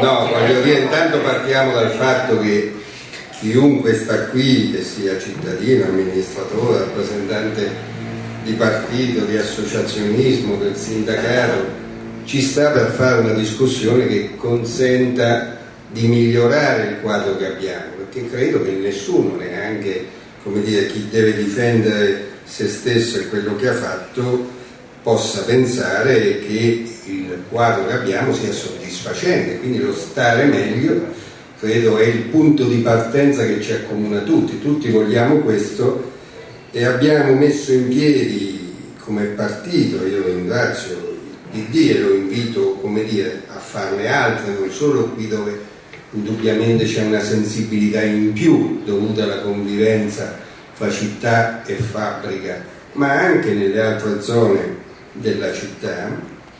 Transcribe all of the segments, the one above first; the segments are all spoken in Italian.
No, voglio dire, intanto partiamo dal fatto che chiunque sta qui, che sia cittadino, amministratore, rappresentante di partito, di associazionismo, del sindacato, ci sta per fare una discussione che consenta di migliorare il quadro che abbiamo, perché credo che nessuno, neanche dire, chi deve difendere se stesso e quello che ha fatto, possa pensare che il quadro che abbiamo sia soddisfacente, quindi lo stare meglio credo è il punto di partenza che ci accomuna tutti, tutti vogliamo questo e abbiamo messo in piedi come partito, io ringrazio il PD e lo invito dire, a farne altre, non solo qui dove indubbiamente c'è una sensibilità in più dovuta alla convivenza fra città e fabbrica, ma anche nelle altre zone della città,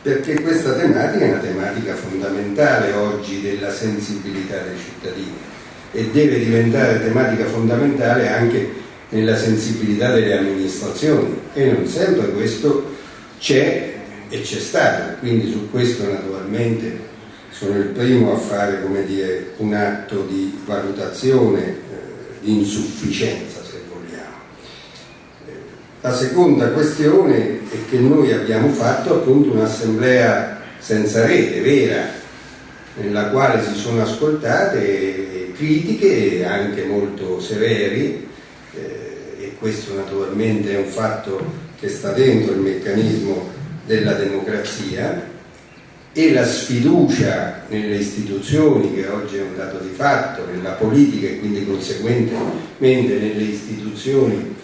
perché questa tematica è una tematica fondamentale oggi della sensibilità dei cittadini e deve diventare tematica fondamentale anche nella sensibilità delle amministrazioni. E non sempre questo c'è e c'è stato, quindi su questo naturalmente sono il primo a fare dire, un atto di valutazione eh, di insufficienza la seconda questione è che noi abbiamo fatto appunto un'assemblea senza rete, vera, nella quale si sono ascoltate critiche anche molto severi eh, e questo naturalmente è un fatto che sta dentro il meccanismo della democrazia e la sfiducia nelle istituzioni che oggi è un dato di fatto, nella politica e quindi conseguentemente nelle istituzioni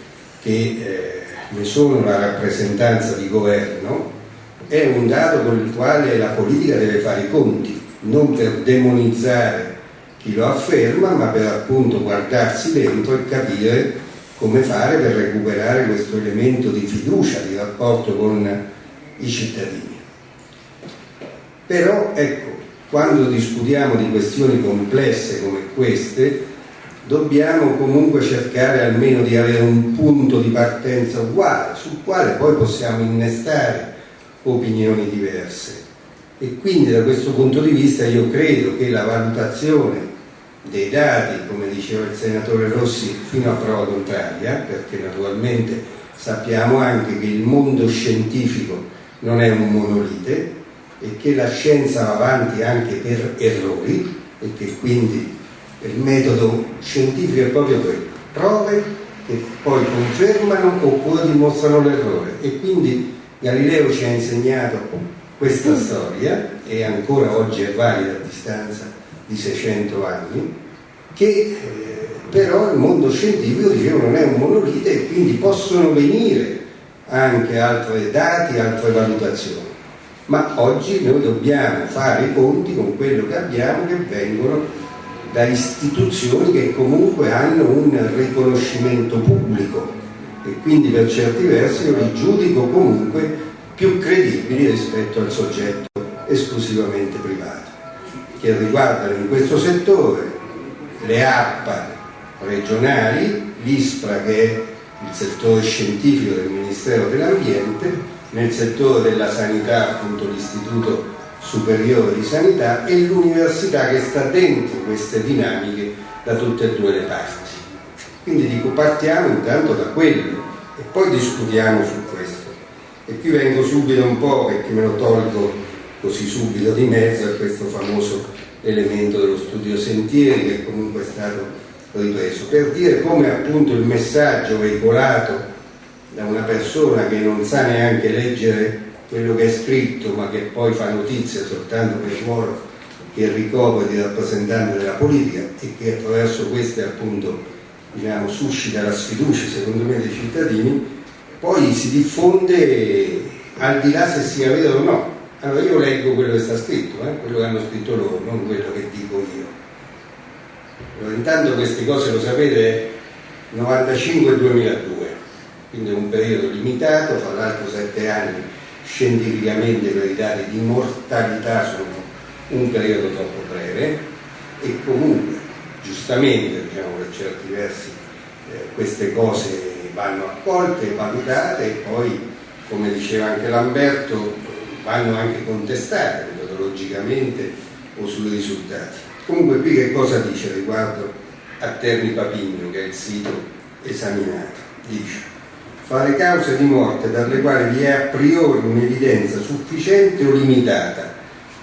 che eh, ne sono la rappresentanza di governo, è un dato con il quale la politica deve fare i conti, non per demonizzare chi lo afferma, ma per appunto guardarsi dentro e capire come fare per recuperare questo elemento di fiducia, di rapporto con i cittadini. Però ecco, quando discutiamo di questioni complesse come queste, dobbiamo comunque cercare almeno di avere un punto di partenza uguale, sul quale poi possiamo innestare opinioni diverse. E quindi da questo punto di vista io credo che la valutazione dei dati, come diceva il senatore Rossi, fino a prova contraria, perché naturalmente sappiamo anche che il mondo scientifico non è un monolite e che la scienza va avanti anche per errori e che quindi il metodo scientifico è proprio quello, prove che poi confermano oppure dimostrano l'errore. E quindi Galileo ci ha insegnato questa mm. storia e ancora oggi è valida a distanza di 600 anni che eh, però il mondo scientifico dicevo non è un monolite e quindi possono venire anche altri dati, altre valutazioni. Ma oggi noi dobbiamo fare i conti con quello che abbiamo che vengono da istituzioni che comunque hanno un riconoscimento pubblico e quindi per certi versi io li giudico comunque più credibili rispetto al soggetto esclusivamente privato, che riguardano in questo settore le ARPA regionali, l'ISPRA che è il settore scientifico del Ministero dell'Ambiente, nel settore della sanità appunto l'Istituto superiore di sanità e l'università che sta dentro queste dinamiche da tutte e due le parti. Quindi dico partiamo intanto da quello e poi discutiamo su questo. E qui vengo subito un po' perché me lo tolgo così subito di mezzo a questo famoso elemento dello studio sentieri che comunque è stato ripreso, per dire come appunto il messaggio veicolato da una persona che non sa neanche leggere quello che è scritto ma che poi fa notizia soltanto per il ruolo che ricopre di rappresentante della politica e che attraverso queste appunto diciamo, suscita la sfiducia secondo me dei cittadini, poi si diffonde al di là se sia vero o no. Allora io leggo quello che sta scritto, eh? quello che hanno scritto loro, non quello che dico io. Allora, intanto queste cose lo sapete 95-2002, quindi è un periodo limitato, fra l'altro sette anni scientificamente per i dati di mortalità sono un periodo troppo breve e comunque giustamente diciamo per certi versi eh, queste cose vanno accolte, valutate e poi come diceva anche Lamberto vanno anche contestate metodologicamente o sui risultati. Comunque qui che cosa dice riguardo a Terni Papigno, che è il sito esaminato? Dice, fa le cause di morte dalle quali vi è a priori un'evidenza sufficiente o limitata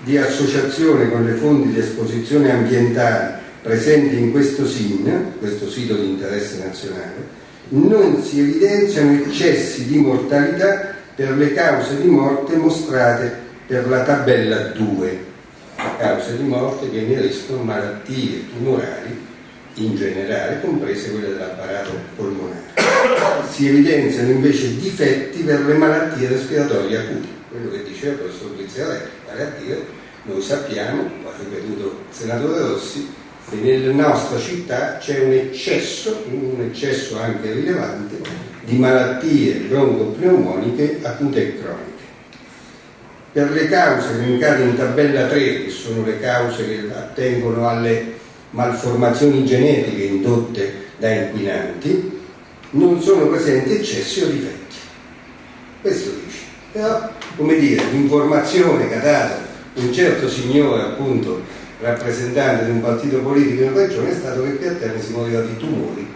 di associazione con le fonti di esposizione ambientali presenti in questo SIN, questo sito di interesse nazionale, non si evidenziano eccessi di mortalità per le cause di morte mostrate per la tabella 2, cause di morte che ineriscono malattie tumorali in generale, comprese quelle dell'apparato polmonare. Si evidenziano invece difetti per le malattie respiratorie acute, quello che diceva il professor a dire, noi sappiamo, lo ha ripetuto il senatore Rossi, che nella nostra città c'è un eccesso, un eccesso anche rilevante, di malattie broncopneumoniche acute e croniche. Per le cause elencate in tabella 3, che sono le cause che attengono alle malformazioni genetiche indotte da inquinanti, non sono presenti eccessi o difetti. Questo dice. Però, come dire, l'informazione che ha dato un certo signore, appunto, rappresentante di un partito politico in regione, è stato che qui a Terni si moriva di tumori,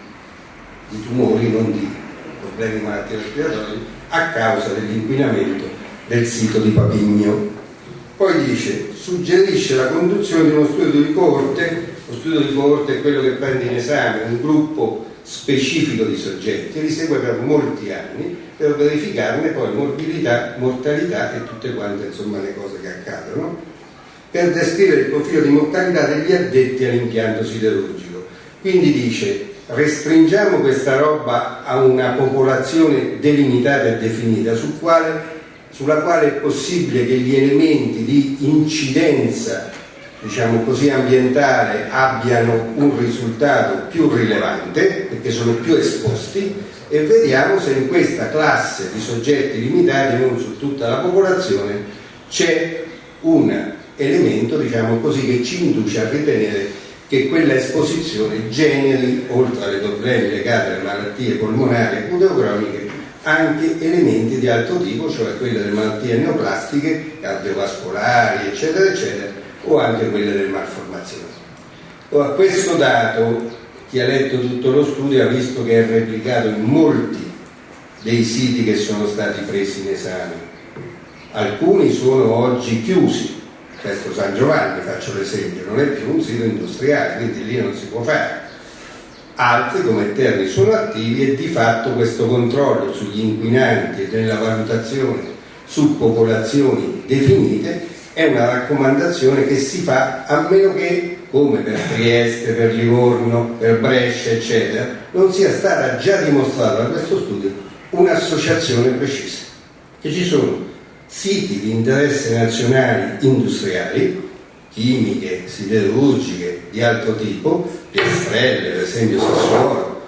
di tumori, non di problemi di malattie respiratorie, a causa dell'inquinamento del sito di Papigno. Poi dice, suggerisce la conduzione di uno studio di coorte, lo studio di coorte è quello che prende in esame un gruppo specifico di soggetti e li segue per molti anni per verificarne poi morbidità, mortalità e tutte quante insomma le cose che accadono per descrivere il profilo di mortalità degli addetti all'impianto siderurgico. Quindi dice restringiamo questa roba a una popolazione delimitata e definita su quale, sulla quale è possibile che gli elementi di incidenza diciamo così, ambientale abbiano un risultato più rilevante perché sono più esposti e vediamo se in questa classe di soggetti limitati, non su tutta la popolazione, c'è un elemento diciamo così, che ci induce a ritenere che quella esposizione generi, oltre ai problemi legati alle malattie polmonari e croniche, anche elementi di altro tipo, cioè quelle delle malattie neoplastiche, cardiovascolari, eccetera, eccetera, o anche quelle delle malformazioni. Ora, questo dato, chi ha letto tutto lo studio ha visto che è replicato in molti dei siti che sono stati presi in esame. Alcuni sono oggi chiusi, questo San Giovanni, faccio l'esempio, non è più un sito industriale, quindi lì non si può fare. Altri come Terni sono attivi e di fatto questo controllo sugli inquinanti e nella valutazione su popolazioni definite è una raccomandazione che si fa a meno che, come per Trieste, per Livorno, per Brescia, eccetera, non sia stata già dimostrata da questo studio un'associazione precisa. Che ci sono siti di interesse nazionali industriali, chimiche, siderurgiche di altro tipo, piastrelle, per esempio Sassuolo,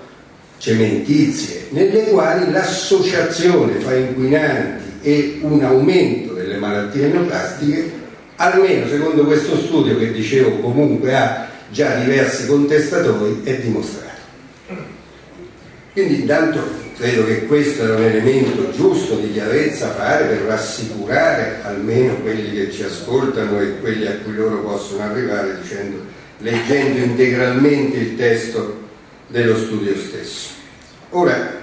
cementizie, nelle quali l'associazione fra inquinanti e un aumento delle malattie neoplastiche, almeno secondo questo studio che dicevo comunque ha già diversi contestatori, è dimostrato. Quindi intanto credo che questo è un elemento giusto di chiarezza fare per rassicurare almeno quelli che ci ascoltano e quelli a cui loro possono arrivare dicendo, leggendo integralmente il testo dello studio stesso. Ora,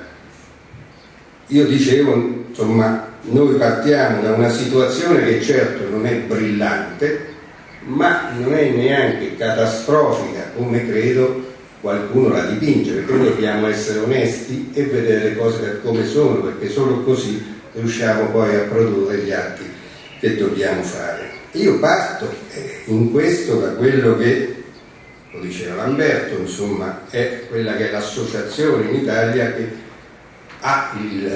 io dicevo, insomma, noi partiamo da una situazione che certo non è brillante, ma non è neanche catastrofica come credo qualcuno la dipinge, perché noi dobbiamo essere onesti e vedere le cose per come sono, perché solo così riusciamo poi a produrre gli atti che dobbiamo fare. Io parto eh, in questo da quello che, lo diceva Lamberto, insomma, è quella che è l'associazione in Italia che il,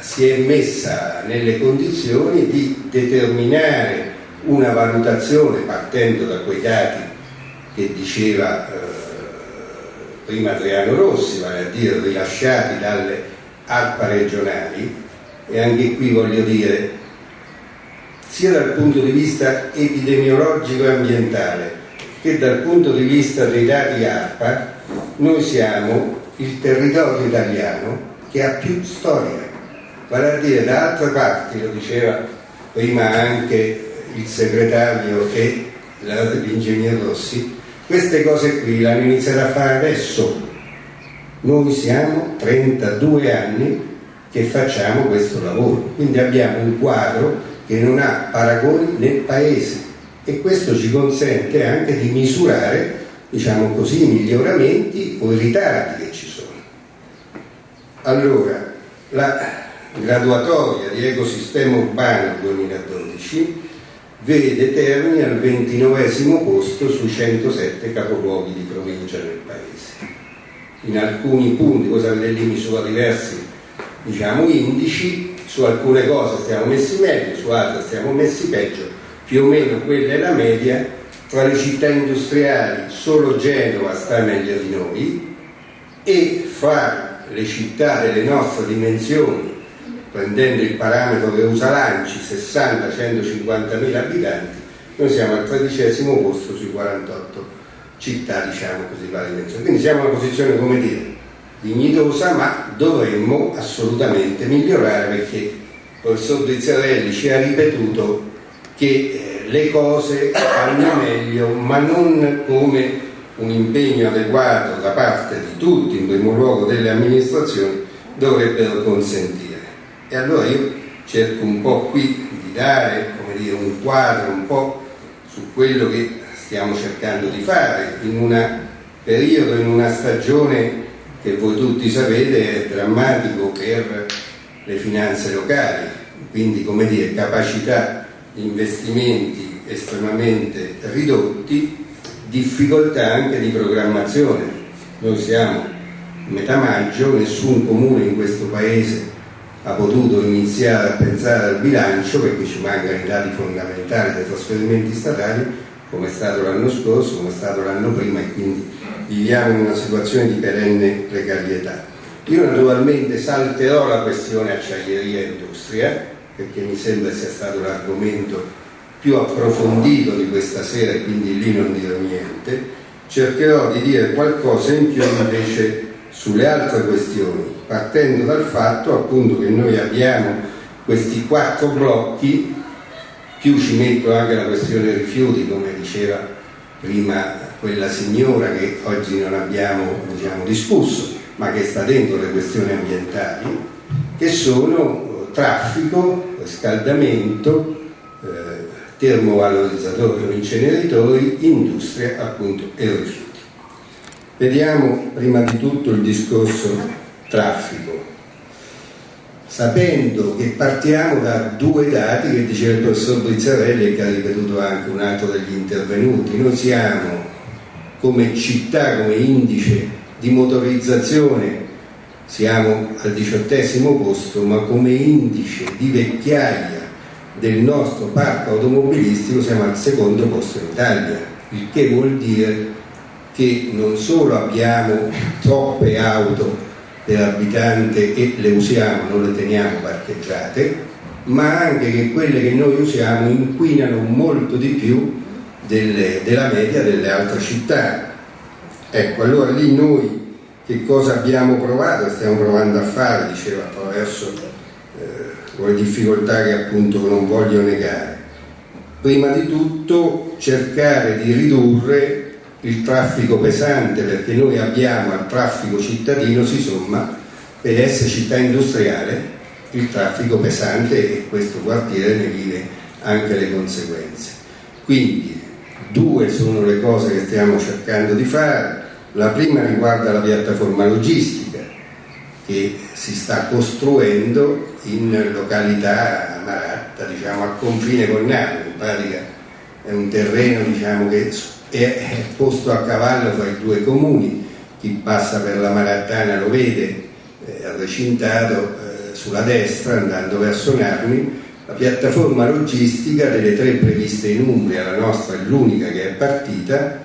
si è messa nelle condizioni di determinare una valutazione partendo da quei dati che diceva eh, prima Adriano Rossi, vale a dire rilasciati dalle ARPA regionali, e anche qui voglio dire, sia dal punto di vista epidemiologico e ambientale che dal punto di vista dei dati ARPA, noi siamo il territorio italiano che ha più storia, vale a dire da altre parti, lo diceva prima anche il segretario e dell'ingegner Rossi, queste cose qui le hanno iniziato a fare adesso. Noi siamo 32 anni che facciamo questo lavoro, quindi abbiamo un quadro che non ha paragoni nel paese e questo ci consente anche di misurare, diciamo così, i miglioramenti o i ritardi che ci sono. Allora, la graduatoria di ecosistema urbano 2012 vede Terni al 29 posto su 107 capoluoghi di provincia nel paese. In alcuni punti, cosa Vellini su diversi diciamo, indici, su alcune cose stiamo messi meglio, su altre stiamo messi peggio, più o meno quella è la media, tra le città industriali solo Genova sta meglio di noi e fra le città delle nostre dimensioni prendendo il parametro che usa l'ANCI, 60-150 mila abitanti, noi siamo al tredicesimo posto sui 48 città, diciamo così, la dimensione. Quindi siamo in una posizione, come dire, dignitosa, ma dovremmo assolutamente migliorare perché il professor Drizzarelli ci ha ripetuto che eh, le cose vanno meglio, ma non come un impegno adeguato da parte di tutti, in primo luogo delle amministrazioni, dovrebbero consentire. E allora io cerco un po' qui di dare dire, un quadro un po' su quello che stiamo cercando di fare in un periodo, in una stagione che voi tutti sapete è drammatico per le finanze locali, quindi come dire, capacità di investimenti estremamente ridotti, difficoltà anche di programmazione. Noi siamo a metà maggio, nessun comune in questo paese ha potuto iniziare a pensare al bilancio perché ci mancano i dati fondamentali dei trasferimenti statali come è stato l'anno scorso, come è stato l'anno prima e quindi viviamo in una situazione di perenne precarietà. Io naturalmente salterò la questione acciaieria e industria perché mi sembra sia stato l'argomento più approfondito di questa sera e quindi lì non dirò niente, cercherò di dire qualcosa in più invece sulle altre questioni partendo dal fatto appunto che noi abbiamo questi quattro blocchi, più ci metto anche la questione rifiuti, come diceva prima quella signora che oggi non abbiamo diciamo, discusso, ma che sta dentro le questioni ambientali, che sono traffico, riscaldamento, eh, termovalorizzatori o inceneritori, industria appunto e rifiuti. Vediamo prima di tutto il discorso traffico, sapendo che partiamo da due dati che diceva il professor Brizzarelli e che ha ripetuto anche un altro degli intervenuti. Noi siamo come città, come indice di motorizzazione, siamo al diciottesimo posto, ma come indice di vecchiaia del nostro parco automobilistico siamo al secondo posto in Italia, il che vuol dire che non solo abbiamo troppe auto dell'abitante e le usiamo, non le teniamo parcheggiate, ma anche che quelle che noi usiamo inquinano molto di più delle, della media delle altre città. Ecco, allora lì noi che cosa abbiamo provato e stiamo provando a fare, diceva attraverso eh, le difficoltà che appunto non voglio negare. Prima di tutto cercare di ridurre il traffico pesante perché noi abbiamo al traffico cittadino si somma per essere città industriale il traffico pesante e questo quartiere ne vive anche le conseguenze. Quindi due sono le cose che stiamo cercando di fare. La prima riguarda la piattaforma logistica che si sta costruendo in località Maratta, diciamo a confine con Napoli, in pratica è un terreno diciamo, che è posto a cavallo fra i due comuni, chi passa per la Marattana lo vede, è recintato eh, sulla destra andando verso Narni, la piattaforma logistica delle tre previste in Umbria, la nostra è l'unica che è partita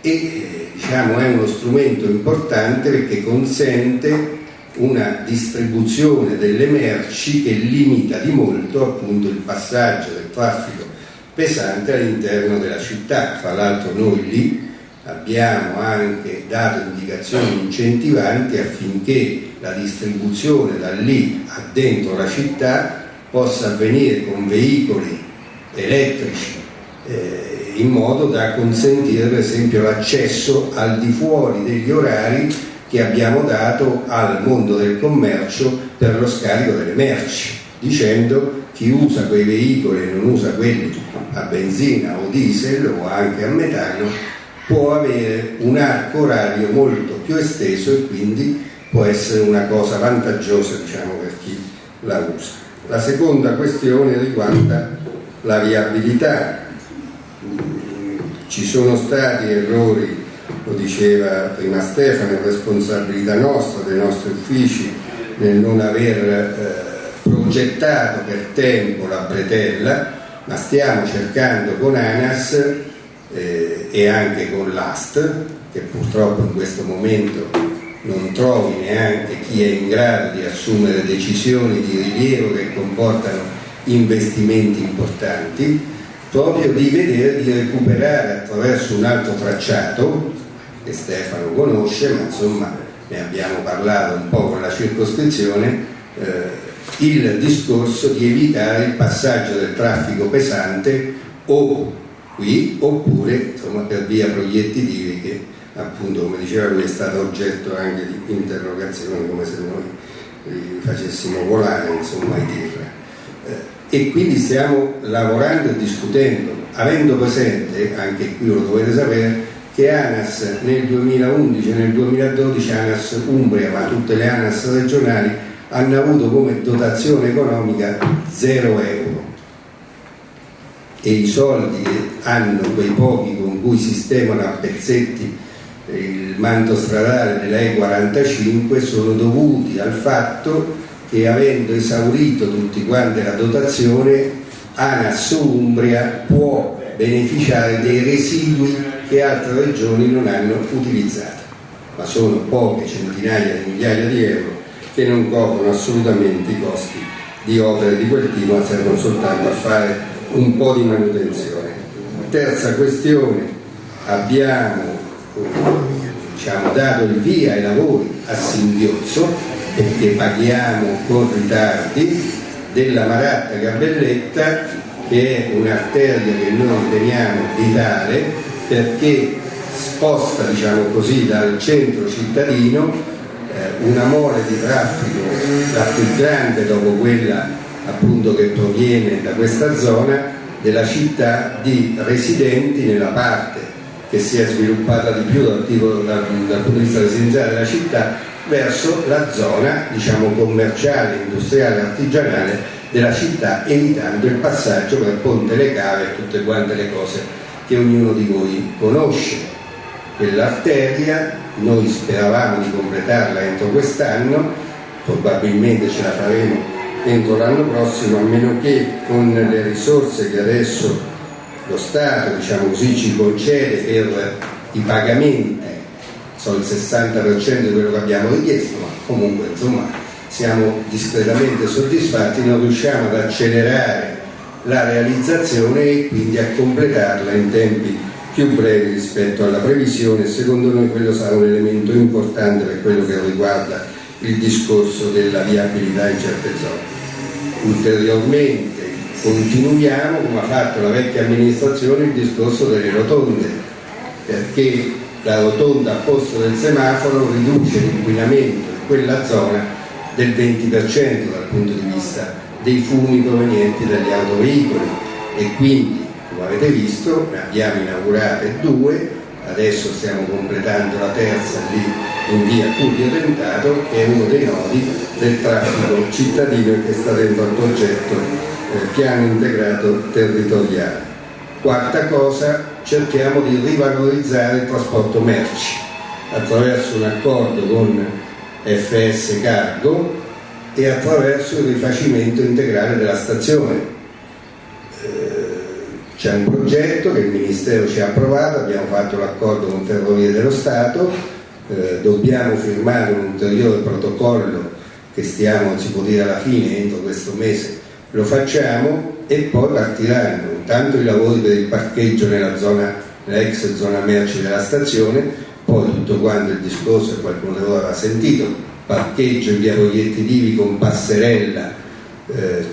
e eh, diciamo, è uno strumento importante perché consente una distribuzione delle merci che limita di molto appunto il passaggio del traffico pesante all'interno della città. Tra l'altro noi lì abbiamo anche dato indicazioni incentivanti affinché la distribuzione da lì a dentro la città possa avvenire con veicoli elettrici eh, in modo da consentire per esempio l'accesso al di fuori degli orari che abbiamo dato al mondo del commercio per lo scarico delle merci, dicendo chi usa quei veicoli e non usa quelli a benzina o diesel o anche a metano può avere un arco orario molto più esteso e quindi può essere una cosa vantaggiosa diciamo, per chi la usa. La seconda questione riguarda la viabilità. Ci sono stati errori, lo diceva prima Stefano, responsabilità nostra, dei nostri uffici, nel non aver eh, progettato per tempo la bretella, ma stiamo cercando con ANAS eh, e anche con l'AST, che purtroppo in questo momento non trovi neanche chi è in grado di assumere decisioni di rilievo che comportano investimenti importanti, proprio di vedere di recuperare attraverso un altro tracciato che Stefano conosce, ma insomma ne abbiamo parlato un po' con la circoscrizione, eh, il discorso di evitare il passaggio del traffico pesante o qui oppure insomma, per via proiettitivi che appunto come diceva lui è stato oggetto anche di interrogazioni come se noi li facessimo volare insomma i tir eh, e quindi stiamo lavorando e discutendo avendo presente anche qui lo dovete sapere che ANAS nel 2011 e nel 2012 ANAS Umbria ma tutte le ANAS regionali hanno avuto come dotazione economica 0 euro. E i soldi che hanno quei pochi con cui sistemano a pezzetti il manto stradale della E45 sono dovuti al fatto che avendo esaurito tutti quanti la dotazione ANAS Umbria può beneficiare dei residui che altre regioni non hanno utilizzato. Ma sono poche centinaia di migliaia di euro che non coprono assolutamente i costi di opere di quel tipo ma servono soltanto a fare un po' di manutenzione. Terza questione abbiamo diciamo, dato il via ai lavori a singhiozzo perché paghiamo con ritardi della Maratta Gabelletta che è un'arteria che noi riteniamo vitale perché sposta diciamo così, dal centro cittadino eh, una mole di traffico la più grande dopo quella appunto che proviene da questa zona della città di residenti nella parte che si è sviluppata di più dal, tipo, dal, dal punto di vista residenziale della città verso la zona diciamo, commerciale, industriale, artigianale della città evitando il passaggio per Ponte Le Cave e tutte quante le cose che ognuno di voi conosce. Quell'arteria noi speravamo di completarla entro quest'anno, probabilmente ce la faremo entro l'anno prossimo, a meno che con le risorse che adesso lo Stato diciamo così, ci concede per i pagamenti, sono il 60% di quello che abbiamo richiesto, ma comunque insomma siamo discretamente soddisfatti, non riusciamo ad accelerare la realizzazione e quindi a completarla in tempi più brevi rispetto alla previsione secondo noi quello sarà un elemento importante per quello che riguarda il discorso della viabilità in certe zone. Ulteriormente continuiamo, come ha fatto la vecchia amministrazione, il discorso delle rotonde, perché la rotonda a posto del semaforo riduce l'inquinamento in quella zona del 20% dal punto di vista dei fumi provenienti dagli autoveicoli e quindi, come avete visto, ne abbiamo inaugurate due, adesso stiamo completando la terza lì in via Tullio Tentato, che è uno dei nodi del traffico cittadino che sta dentro al progetto eh, piano integrato territoriale. Quarta cosa, cerchiamo di rivalorizzare il trasporto merci attraverso un accordo con FS Cargo e attraverso il rifacimento integrale della stazione. Eh, c'è un progetto che il Ministero ci ha approvato, abbiamo fatto l'accordo con Ferrovie dello Stato, eh, dobbiamo firmare un ulteriore protocollo che stiamo, si può dire alla fine, entro questo mese, lo facciamo e poi partiranno intanto i lavori per il parcheggio nella zona, l'ex zona merci della stazione, poi tutto quanto il discorso qualcuno di voi aveva sentito, parcheggio in via Voglietti Divi con passerella eh,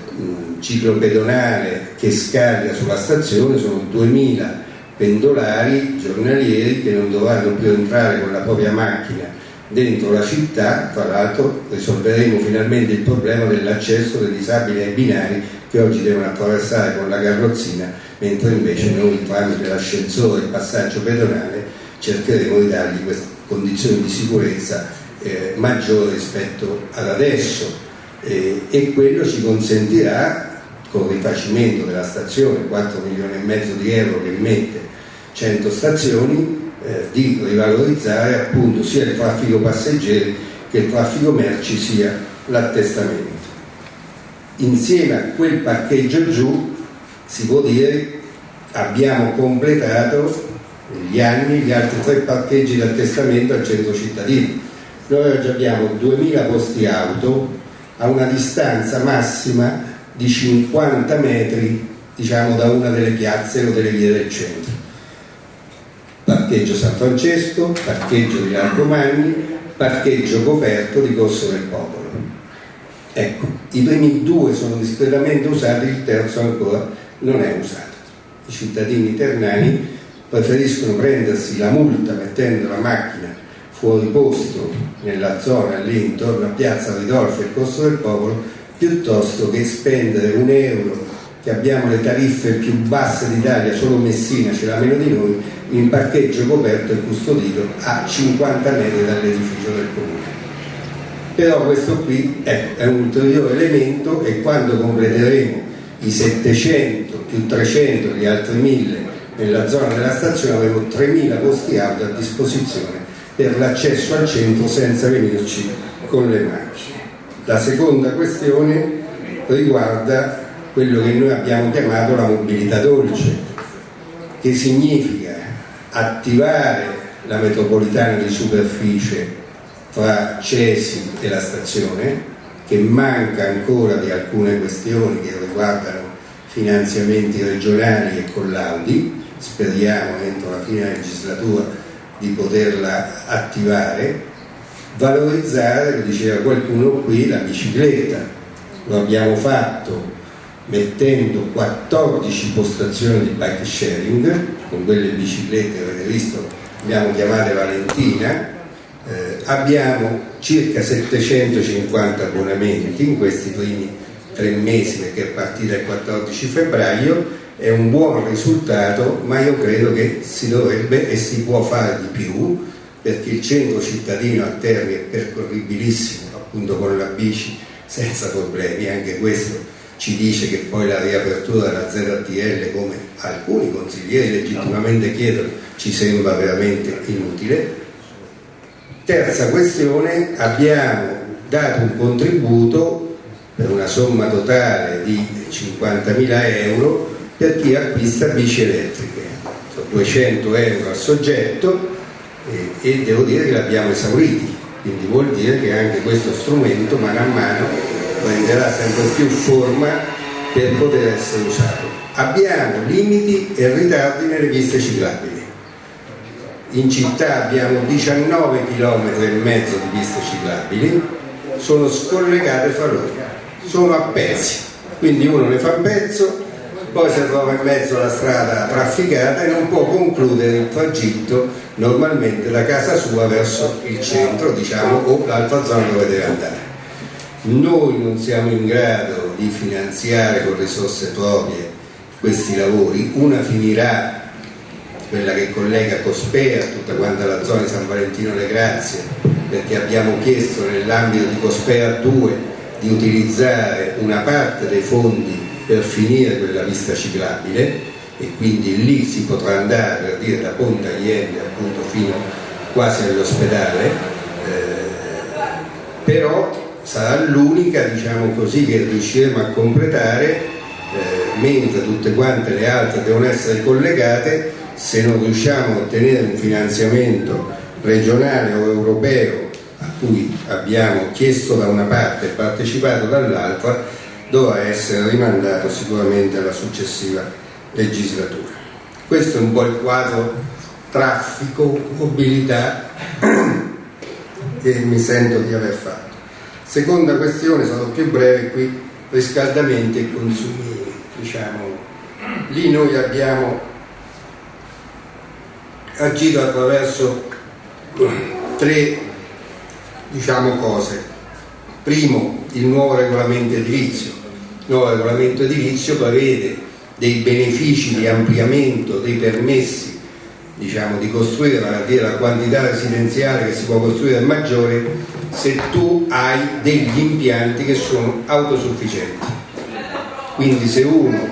ciclo pedonale che scarica sulla stazione, sono 2000 pendolari giornalieri che non dovranno più entrare con la propria macchina dentro la città, tra l'altro risolveremo finalmente il problema dell'accesso dei disabili ai binari che oggi devono attraversare con la carrozzina, mentre invece noi tramite l'ascensore e il passaggio pedonale cercheremo di dargli queste condizioni di sicurezza eh, maggiori rispetto ad adesso eh, e quello ci consentirà con il rifacimento della stazione, 4 milioni e mezzo di euro che mette 100 stazioni, eh, di rivalorizzare appunto sia il traffico passeggeri che il traffico merci sia l'attestamento. Insieme a quel parcheggio giù si può dire abbiamo completato negli anni gli altri tre parcheggi d'attestamento al centro cittadino. Noi oggi abbiamo 2000 posti auto a una distanza massima di 50 metri diciamo da una delle piazze o delle vie del centro parcheggio San Francesco, parcheggio di Largo Magni, parcheggio coperto di Corso del Popolo. Ecco, i primi due sono discretamente usati, il terzo ancora non è usato. I cittadini ternani preferiscono prendersi la multa mettendo la macchina fuori posto nella zona lì intorno a Piazza Ridolfo e Corso del Popolo piuttosto che spendere un euro che abbiamo le tariffe più basse d'Italia, solo Messina ce l'ha meno di noi, in parcheggio coperto e custodito a 50 metri dall'edificio del comune. Però questo qui ecco, è un ulteriore elemento e quando completeremo i 700 più 300 gli altri 1000 nella zona della stazione avremo 3000 posti auto a disposizione per l'accesso al centro senza venirci con le macchine. La seconda questione riguarda quello che noi abbiamo chiamato la mobilità dolce, che significa attivare la metropolitana di superficie tra Cesi e la stazione, che manca ancora di alcune questioni che riguardano finanziamenti regionali e collaudi, speriamo entro la fine della legislatura di poterla attivare, valorizzare, lo diceva qualcuno qui, la bicicletta. Lo abbiamo fatto mettendo 14 postazioni di bike sharing con quelle biciclette avete visto abbiamo chiamate Valentina eh, abbiamo circa 750 abbonamenti in questi primi tre mesi perché è partita il 14 febbraio è un buon risultato ma io credo che si dovrebbe e si può fare di più perché il centro cittadino a Terni è percorribilissimo appunto con la bici senza problemi anche questo ci dice che poi la riapertura della ZTL, come alcuni consiglieri legittimamente chiedono, ci sembra veramente inutile. Terza questione, abbiamo dato un contributo per una somma totale di 50.000 euro per chi acquista bici elettriche, 200 euro al soggetto e, e devo dire che l'abbiamo esauriti, quindi vuol dire che anche questo strumento mano a mano prenderà sempre più forma per poter essere usato. Abbiamo limiti e ritardi nelle piste ciclabili. In città abbiamo 19 km e mezzo di piste ciclabili, sono scollegate fra loro, sono a pezzi, quindi uno ne fa un pezzo, poi si trova in mezzo alla strada trafficata e non può concludere il tragitto normalmente da casa sua verso il centro, diciamo, o l'altra zona dove deve andare. Noi non siamo in grado di finanziare con risorse proprie questi lavori, una finirà quella che collega Cospea, tutta quanta la zona di San Valentino Le Grazie, perché abbiamo chiesto nell'ambito di Cospea 2 di utilizzare una parte dei fondi per finire quella pista ciclabile e quindi lì si potrà andare per dire da Ponte Allende appunto fino quasi all'ospedale, eh, però sarà l'unica diciamo così, che riusciremo a completare eh, mentre tutte quante le altre devono essere collegate se non riusciamo a ottenere un finanziamento regionale o europeo a cui abbiamo chiesto da una parte e partecipato dall'altra dovrà essere rimandato sicuramente alla successiva legislatura. Questo è un po' il quadro traffico, mobilità che mi sento di aver fatto. Seconda questione, sono più breve qui, riscaldamenti e consumi, diciamo. Lì noi abbiamo agito attraverso tre diciamo, cose. Primo, il nuovo regolamento edilizio. Il nuovo regolamento edilizio prevede dei benefici di ampliamento dei permessi diciamo, di costruire la, la quantità residenziale che si può costruire è maggiore se tu hai degli impianti che sono autosufficienti. Quindi se uno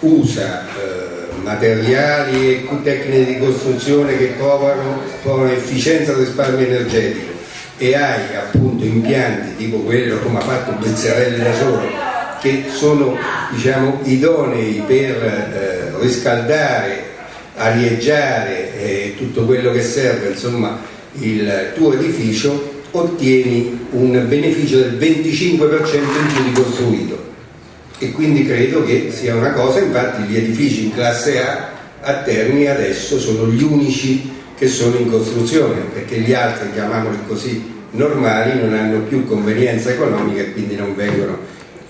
usa eh, materiali e tecniche di costruzione che provano, provano efficienza e risparmio energetico e hai appunto impianti tipo quello come ha fatto Bezzarelli da solo che sono diciamo, idonei per eh, riscaldare, arieggiare eh, tutto quello che serve insomma il tuo edificio ottieni un beneficio del 25% in più di costruito. E quindi credo che sia una cosa, infatti gli edifici in classe A a Terni adesso sono gli unici che sono in costruzione perché gli altri, chiamiamoli così, normali non hanno più convenienza economica e quindi non vengono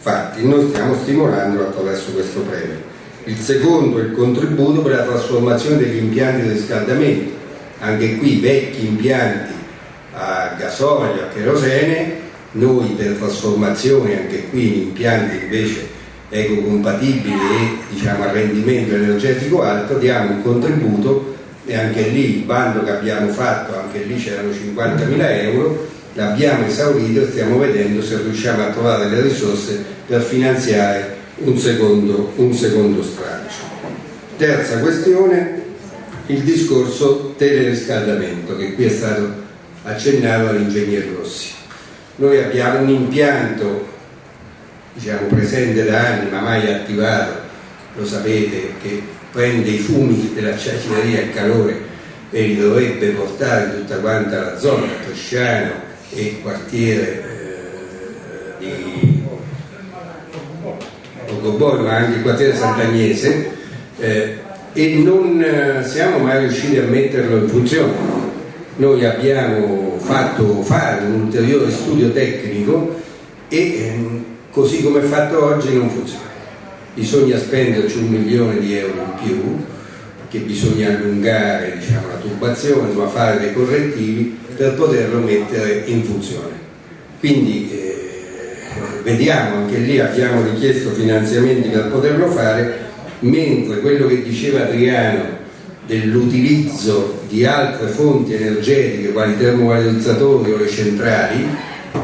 fatti. Noi stiamo stimolando attraverso questo premio. Il secondo è il contributo per la trasformazione degli impianti di riscaldamento. Anche qui vecchi impianti a gasolio, a kerosene, noi per trasformazione anche qui in impianti invece ecocompatibili e diciamo, a rendimento energetico alto diamo un contributo e anche lì il bando che abbiamo fatto, anche lì c'erano 50.000 euro, l'abbiamo esaurito e stiamo vedendo se riusciamo a trovare le risorse per finanziare un secondo, un secondo stralcio. Terza questione, il discorso teleriscaldamento che qui è stato accennato all'ingegner Rossi. Noi abbiamo un impianto diciamo, presente da anni ma mai attivato, lo sapete, che prende i fumi della ciacineria e il calore e li dovrebbe portare tutta quanta la zona, Tosciano e il quartiere eh, di Ocoboi, ma anche il quartiere Sant'Agnese, eh, e non eh, siamo mai riusciti a metterlo in funzione noi abbiamo fatto fare un ulteriore studio tecnico e ehm, così come è fatto oggi non funziona. Bisogna spenderci un milione di euro in più, che bisogna allungare diciamo, la tubazione, ma fare dei correttivi per poterlo mettere in funzione. Quindi eh, vediamo, anche lì abbiamo richiesto finanziamenti per poterlo fare, mentre quello che diceva Adriano dell'utilizzo di altre fonti energetiche quali termovalorizzatori o le centrali,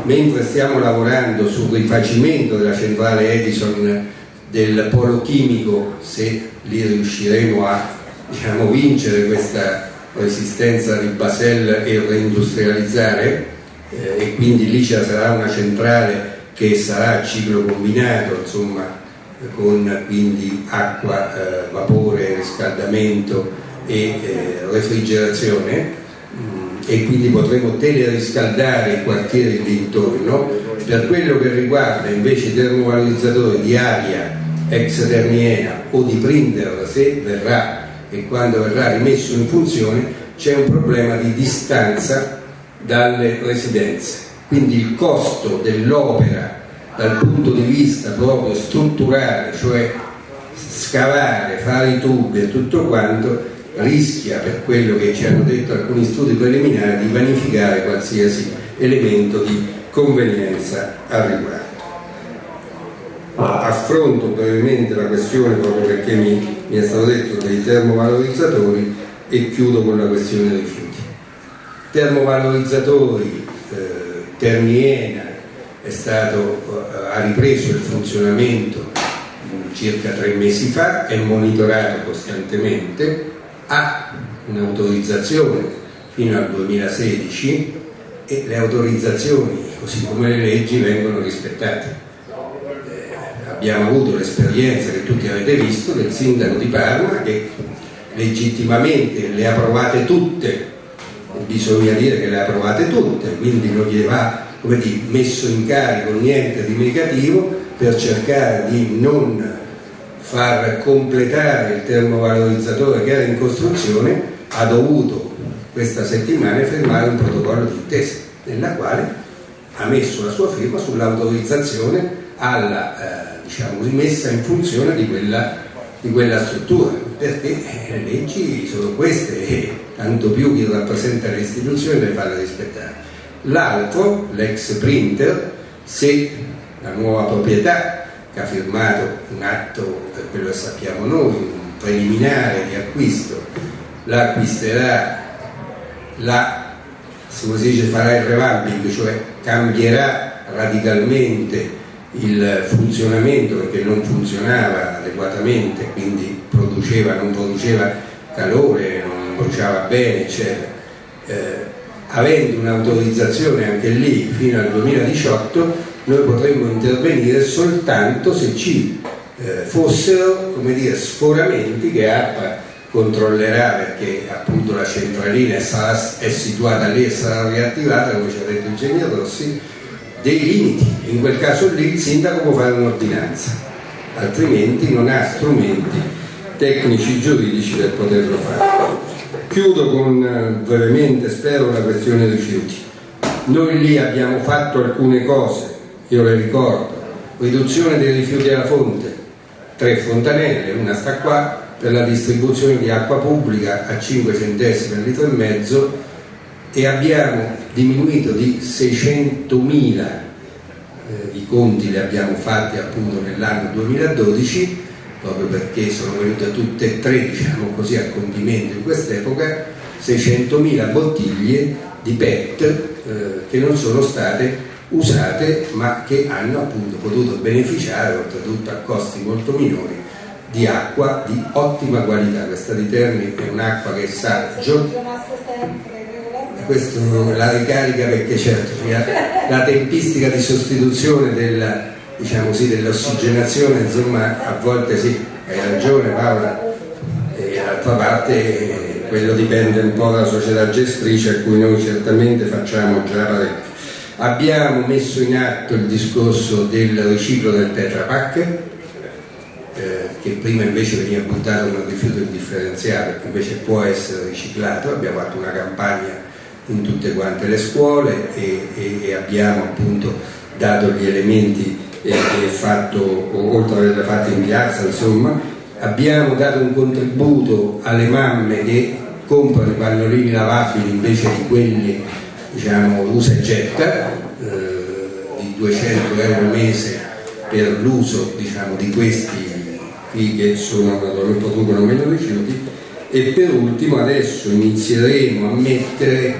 mentre stiamo lavorando sul rifacimento della centrale Edison del polo chimico, se lì riusciremo a diciamo, vincere questa resistenza di Basel e reindustrializzare, eh, e quindi lì sarà una centrale che sarà a ciclo combinato, insomma, con quindi acqua, eh, vapore, riscaldamento e eh, refrigerazione. Mm, e quindi potremo teleriscaldare i quartieri lì intorno per quello che riguarda invece i termovalorizzatori di aria ex termiena o di printer se verrà e quando verrà rimesso in funzione c'è un problema di distanza dalle residenze quindi il costo dell'opera dal punto di vista proprio strutturale cioè scavare, fare i tubi e tutto quanto rischia, per quello che ci hanno detto alcuni studi preliminari, di vanificare qualsiasi elemento di convenienza al riguardo. Affronto brevemente la questione proprio perché mi, mi è stato detto dei termovalorizzatori e chiudo con la questione dei rifiuti. Termovalorizzatori, eh, Termiena è stato, eh, ha ripreso il funzionamento circa tre mesi fa, è monitorato costantemente, ha un'autorizzazione fino al 2016 e le autorizzazioni, così come le leggi, vengono rispettate. Abbiamo avuto l'esperienza che tutti avete visto del sindaco di Parma che legittimamente le ha provate tutte, bisogna dire che le ha provate tutte, quindi non gli va come dire, messo in carico niente di negativo per cercare di non far completare il termovalorizzatore che era in costruzione, ha dovuto questa settimana firmare un protocollo di intesa nella quale ha messo la sua firma sull'autorizzazione alla eh, diciamo, rimessa in funzione di quella di quella struttura, perché le leggi sono queste e tanto più chi rappresenta le istituzioni deve farle rispettare. L'altro, l'ex printer, se la nuova proprietà che ha firmato un atto per quello che sappiamo noi, un preliminare di acquisto, la acquisterà, la, dice, farà il revamping, cioè cambierà radicalmente il funzionamento perché non funzionava adeguatamente, quindi produceva, non produceva calore, non bruciava bene, eccetera. Eh, avendo un'autorizzazione anche lì fino al 2018, noi potremmo intervenire soltanto se ci eh, fossero dire, sforamenti che APA controllerà perché appunto la centralina sarà, è situata lì e sarà riattivata, come ci ha detto il ingegnere Rossi, dei limiti. In quel caso lì il sindaco può fare un'ordinanza, altrimenti non ha strumenti tecnici giuridici per poterlo fare. Chiudo con eh, brevemente, spero, la questione rifiuti. Noi lì abbiamo fatto alcune cose, io le ricordo, riduzione dei rifiuti alla fonte, tre fontanelle, una sta qua, per la distribuzione di acqua pubblica a 5 centesimi al litro e mezzo e abbiamo diminuito di 600.000 eh, i conti li abbiamo fatti appunto nell'anno 2012 proprio perché sono venute tutte e tre diciamo così a compimento in quest'epoca 600.000 bottiglie di PET eh, che non sono state usate ma che hanno appunto potuto beneficiare oltretutto a costi molto minori di acqua di ottima qualità. Questa di Terni è un'acqua che sa questo la ricarica perché certo la tempistica di sostituzione della, diciamo sì, dell'ossigenazione insomma a volte sì, hai ragione Paola. E d'altra parte quello dipende un po' dalla società gestrice a cui noi certamente facciamo già parecchio abbiamo messo in atto il discorso del riciclo del Tetra Pak eh, che prima invece veniva buttato come rifiuto indifferenziato che invece può essere riciclato. Abbiamo fatto una campagna in tutte quante le scuole e, e, e abbiamo appunto dato gli elementi e, e fatto, oltre ad averle fatte in piazza, insomma, abbiamo dato un contributo alle mamme che comprano i pannolini lavabili invece di quelli diciamo usa e getta eh, di 200 euro al mese per l'uso diciamo, di questi qui che sono, producono meno rifiuti. E per ultimo adesso inizieremo a mettere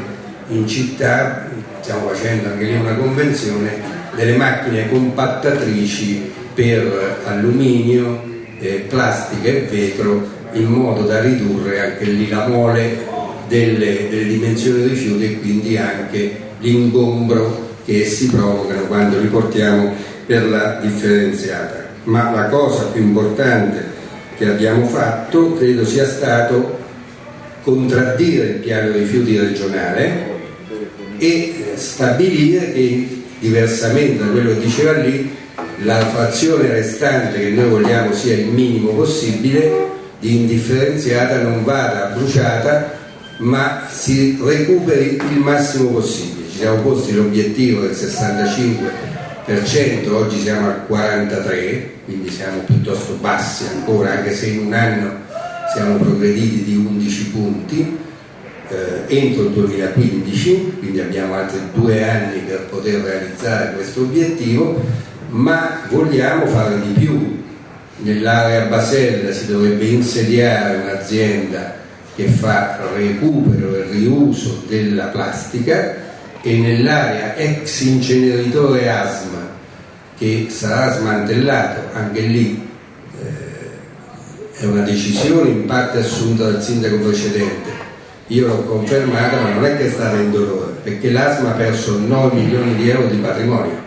in città stiamo facendo anche lì una convenzione delle macchine compattatrici per alluminio, eh, plastica e vetro in modo da ridurre anche lì la mole delle, delle dimensioni dei rifiuti e quindi anche l'ingombro che essi provocano quando li portiamo per la differenziata. Ma la cosa più importante che abbiamo fatto credo sia stato contraddire il piano rifiuti regionale e stabilire che diversamente da quello che diceva lì la frazione restante che noi vogliamo sia il minimo possibile di indifferenziata non vada bruciata ma si recuperi il massimo possibile. Ci siamo posti l'obiettivo del 65% oggi siamo al 43% quindi siamo piuttosto bassi ancora anche se in un anno siamo progrediti di 11 punti eh, entro il 2015, quindi abbiamo altri due anni per poter realizzare questo obiettivo, ma vogliamo fare di più. Nell'area Basella si dovrebbe insediare un'azienda che fa recupero e riuso della plastica e nell'area ex inceneritore Asma che sarà smantellato anche lì eh, è una decisione in parte assunta dal sindaco precedente io l'ho confermata ma non è che è stata indolore perché l'ASMA ha perso 9 milioni di euro di patrimonio.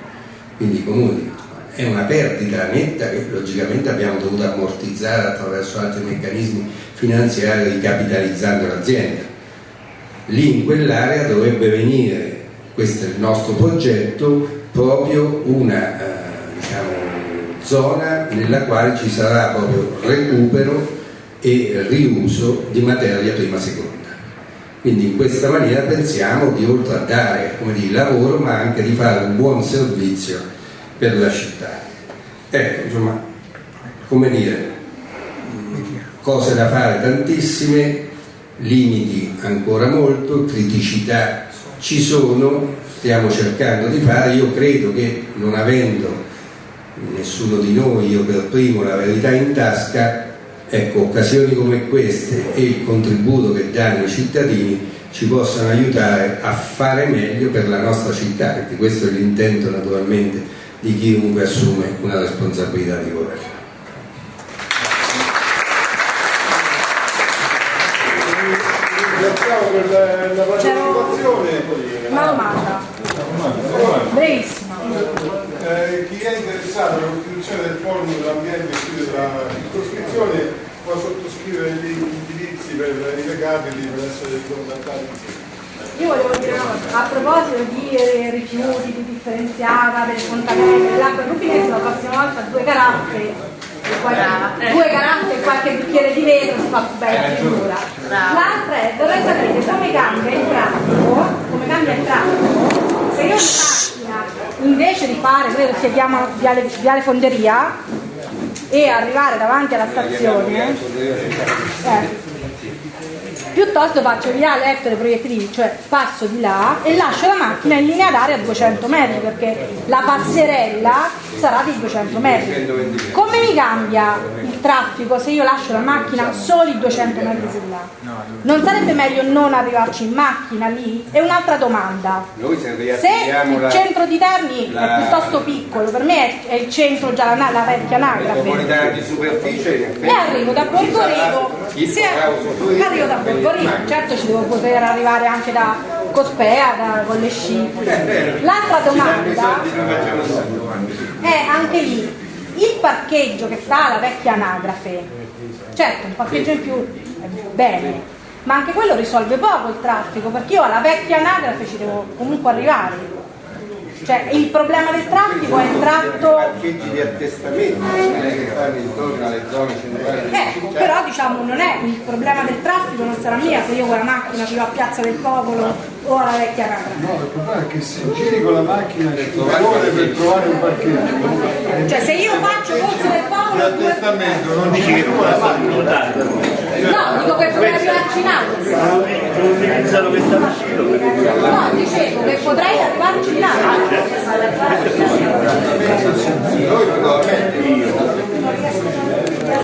Quindi comuni è una perdita netta che logicamente abbiamo dovuto ammortizzare attraverso altri meccanismi finanziari ricapitalizzando l'azienda. Lì in quell'area dovrebbe venire questo è il nostro progetto proprio una eh, diciamo, zona nella quale ci sarà proprio recupero e riuso di materia prima seconda quindi in questa maniera pensiamo di oltre a dare dire, lavoro ma anche di fare un buon servizio per la città. Ecco, insomma, come dire, cose da fare tantissime, limiti ancora molto, criticità ci sono, stiamo cercando di fare, io credo che non avendo nessuno di noi, io per primo, la verità in tasca, ecco, occasioni come queste e il contributo che danno i cittadini ci possano aiutare a fare meglio per la nostra città, perché questo è l'intento naturalmente di chiunque assume una responsabilità di governo. Ringraziamo per la partecipazione. Una domanda, brevissima. Eh, chi è interessato alla costituzione del forum dell'ambiente e studio della circoscrizione può sottoscrivere gli indirizzi per i recapiti per essere contattati. Io volevo dire una cosa, a proposito di eh, rifiuti, di differenziata, del contaminamento dell'acqua rubinetto, la prossima volta due caraffe e qualche- due caraffe e qualche bicchiere di vetro si fa più bella figura. L'altra è, vorrei sapere come cambia il traffico, come cambia il traffico, se io in macchina, invece di fare quello che si chiama viale, viale fonderia, e arrivare davanti alla stazione, eh, piuttosto faccio viale Ettore Proiettili, cioè passo di là e lascio la macchina in linea d'aria a 200 metri perché la passerella sarà di 200 metri. Come mi cambia il traffico se io lascio la macchina soli 200 metri di là? Non sarebbe meglio non arrivarci in macchina lì? E un'altra domanda. Se il centro di Terni è piuttosto piccolo, per me è, è il centro già la, la vecchia anagrafe. E arrivo da se causo turismo arrivo da per macchine. certo ci devo poter arrivare anche da Cospea, da, con le sci. L'altra domanda è anche lì, il parcheggio che sta alla vecchia anagrafe, certo un parcheggio in più è bene, ma anche quello risolve poco il traffico, perché io alla vecchia anagrafe ci devo comunque arrivare. Cioè il problema del traffico è il tratto parcheggi di attestamento, non è che fanno intorno alle zone centrali Eh, però diciamo non è il problema del traffico non sarà mia se io con la macchina arrivo a Piazza del Popolo o alla vecchia Camera. No, il problema è che se giri con la macchina ci vuole per trovare un parcheggio. Cioè se io faccio Corso del Popolo. L'attestamento non dici che tu la No, dico che potrei arrivarci in Austria. Non utilizzano metallocino per No, dicevo che potrei arrivarci in Austria.